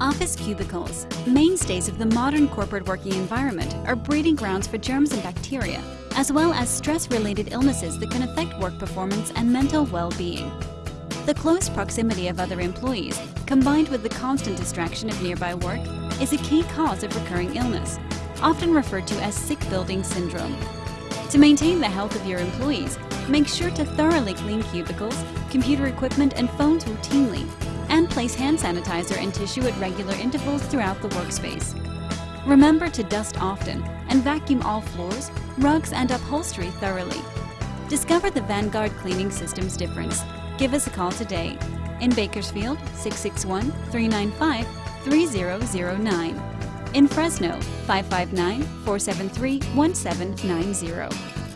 Office cubicles, mainstays of the modern corporate working environment, are breeding grounds for germs and bacteria, as well as stress-related illnesses that can affect work performance and mental well-being. The close proximity of other employees, combined with the constant distraction of nearby work, is a key cause of recurring illness, often referred to as sick building syndrome. To maintain the health of your employees, make sure to thoroughly clean cubicles, computer equipment, and phones routinely, place hand sanitizer and tissue at regular intervals throughout the workspace. Remember to dust often and vacuum all floors, rugs, and upholstery thoroughly. Discover the Vanguard cleaning system's difference. Give us a call today. In Bakersfield, 661-395-3009. In Fresno, 559-473-1790.